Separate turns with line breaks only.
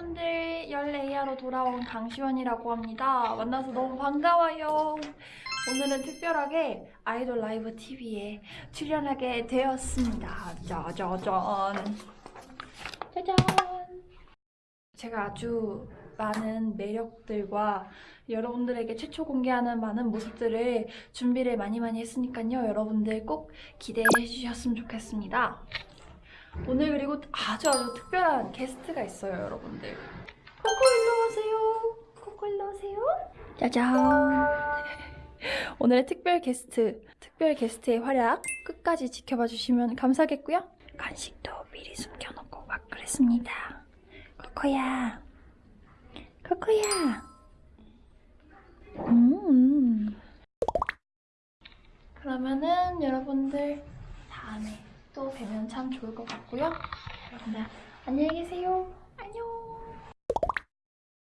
여러분들 14이하로 돌아온 강시원이라고 합니다. 만나서 너무 반가워요. 오늘은 특별하게 아이돌 라이브 TV에 출연하게 되었습니다. 짜자잔. 짜잔. 제가 아주 많은 매력들과 여러분들에게 최초 공개하는 많은 모습들을 준비를 많이 많이 했으니까요. 여러분들 꼭 기대해 주셨으면 좋겠습니다. 오늘 그리고 아주 아주 특별한 게스트가 있어요, 여러분들. 코코 일로 오세요. 코코 일로 오세요. 짜잔. 오늘의 특별 게스트, 특별 게스트의 활약 끝까지 지켜봐 주시면 감사하겠고요. 간식도 미리 숨겨놓고 막 그랬습니다. 코코야. 코코야. 음. 그러면은 여러분들 다음에 또 뵈면 참 좋을 것 같고요. 여러분들 안녕히 계세요. 안녕.